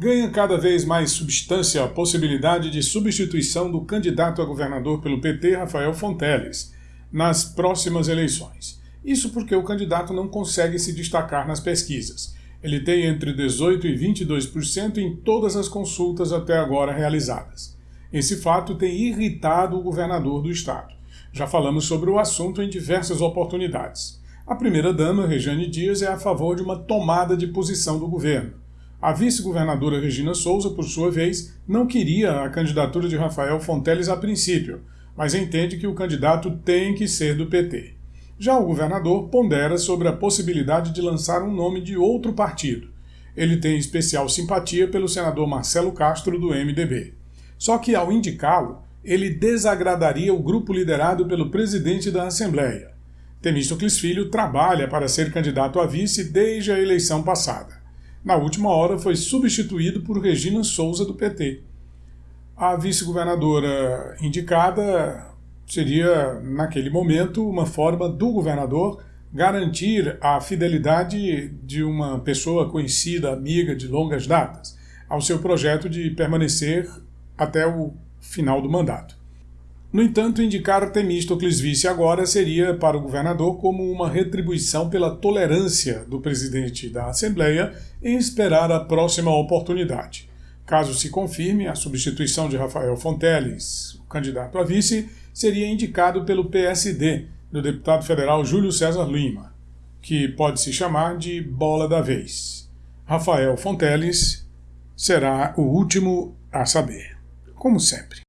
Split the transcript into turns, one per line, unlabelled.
ganha cada vez mais substância a possibilidade de substituição do candidato a governador pelo PT, Rafael Fonteles, nas próximas eleições. Isso porque o candidato não consegue se destacar nas pesquisas. Ele tem entre 18% e 22% em todas as consultas até agora realizadas. Esse fato tem irritado o governador do estado. Já falamos sobre o assunto em diversas oportunidades. A primeira-dama, Rejane Dias, é a favor de uma tomada de posição do governo. A vice-governadora Regina Souza, por sua vez, não queria a candidatura de Rafael Fonteles a princípio, mas entende que o candidato tem que ser do PT. Já o governador pondera sobre a possibilidade de lançar um nome de outro partido. Ele tem especial simpatia pelo senador Marcelo Castro, do MDB. Só que, ao indicá-lo, ele desagradaria o grupo liderado pelo presidente da Assembleia. Temístocles Filho trabalha para ser candidato a vice desde a eleição passada na última hora foi substituído por Regina Souza, do PT. A vice-governadora indicada seria, naquele momento, uma forma do governador garantir a fidelidade de uma pessoa conhecida, amiga de longas datas, ao seu projeto de permanecer até o final do mandato. No entanto, indicar Temístocles vice agora seria para o governador como uma retribuição pela tolerância do presidente da Assembleia em esperar a próxima oportunidade. Caso se confirme, a substituição de Rafael Fonteles, o candidato a vice, seria indicado pelo PSD, do deputado federal Júlio César Lima, que pode se chamar de bola da vez. Rafael Fonteles será o último a saber, como sempre.